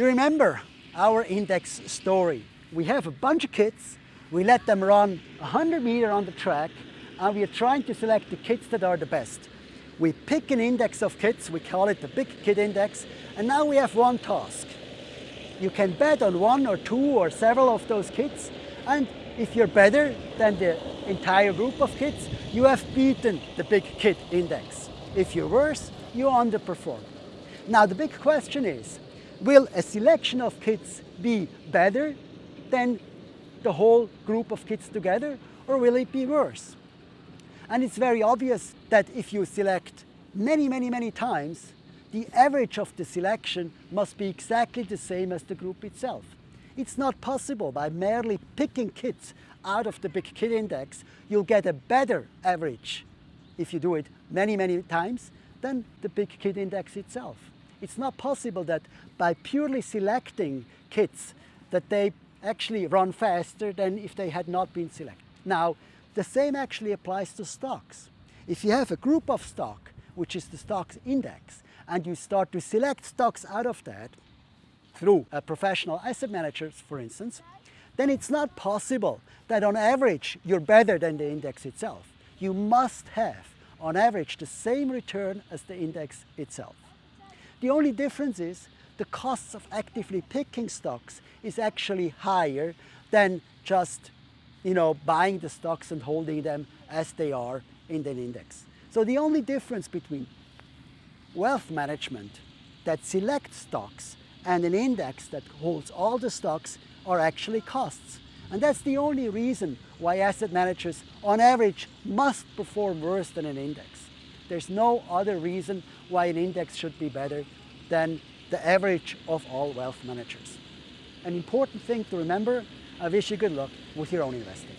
You remember our index story. We have a bunch of kids, we let them run 100 meter on the track and we are trying to select the kids that are the best. We pick an index of kids, we call it the Big Kid Index, and now we have one task. You can bet on one or two or several of those kids, and if you're better than the entire group of kids, you have beaten the Big Kid Index. If you're worse, you underperform. Now the big question is, will a selection of kids be better than the whole group of kids together, or will it be worse? And it's very obvious that if you select many, many, many times, the average of the selection must be exactly the same as the group itself. It's not possible by merely picking kids out of the big kid index, you'll get a better average if you do it many, many times than the big kid index itself. It's not possible that by purely selecting kids that they actually run faster than if they had not been selected. Now, the same actually applies to stocks. If you have a group of stock, which is the stocks index, and you start to select stocks out of that through a professional asset managers, for instance, then it's not possible that on average you're better than the index itself. You must have, on average, the same return as the index itself. The only difference is the costs of actively picking stocks is actually higher than just you know, buying the stocks and holding them as they are in an index. So the only difference between wealth management that selects stocks and an index that holds all the stocks are actually costs. And that's the only reason why asset managers on average must perform worse than an index. There's no other reason why an index should be better than the average of all wealth managers. An important thing to remember I wish you good luck with your own investing.